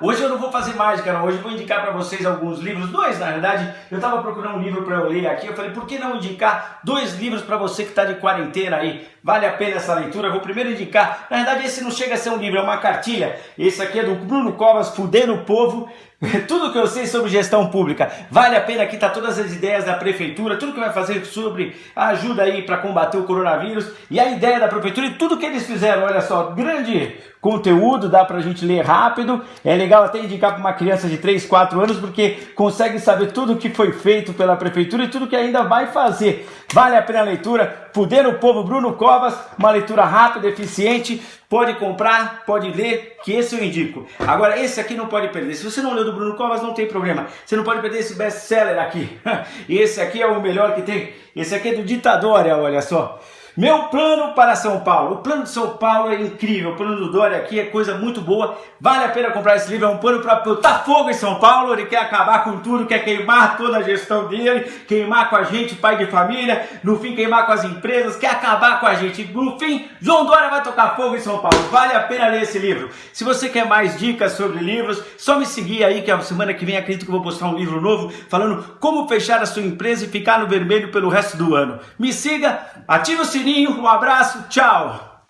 Hoje eu não vou fazer mágica, não. Hoje eu vou indicar para vocês alguns livros, dois na verdade. Eu estava procurando um livro para eu ler aqui. Eu falei, por que não indicar dois livros para você que está de quarentena aí? Vale a pena essa leitura? Eu vou primeiro indicar. Na verdade, esse não chega a ser um livro, é uma cartilha. Esse aqui é do Bruno Covas, Fudendo o Povo. Tudo que eu sei sobre gestão pública. Vale a pena aqui tá todas as ideias da prefeitura, tudo que vai fazer sobre ajuda aí para combater o coronavírus e a ideia da prefeitura e tudo que eles fizeram. Olha só, grande conteúdo, dá pra gente ler rápido. É legal até indicar para uma criança de 3, 4 anos porque consegue saber tudo que foi feito pela prefeitura e tudo que ainda vai fazer. Vale a pena a leitura. Poder o Povo Bruno Covas, uma leitura rápida, eficiente. Pode comprar, pode ler, que esse eu indico. Agora, esse aqui não pode perder. Se você não leu do Bruno Covas, não tem problema. Você não pode perder esse best-seller aqui. Esse aqui é o melhor que tem. Esse aqui é do Ditadória, olha só. Meu plano para São Paulo. O plano de São Paulo é incrível. O plano do Dória aqui é coisa muito boa. Vale a pena comprar esse livro. É um plano para botar fogo em São Paulo. Ele quer acabar com tudo, quer queimar toda a gestão dele, queimar com a gente, pai de família, no fim queimar com as empresas, quer acabar com a gente. No fim, João Dória vai tocar fogo em São Paulo. Vale a pena ler esse livro. Se você quer mais dicas sobre livros, só me seguir aí que a semana que vem acredito que vou postar um livro novo falando como fechar a sua empresa e ficar no vermelho pelo resto do ano. Me siga, ative o sininho um abraço, tchau!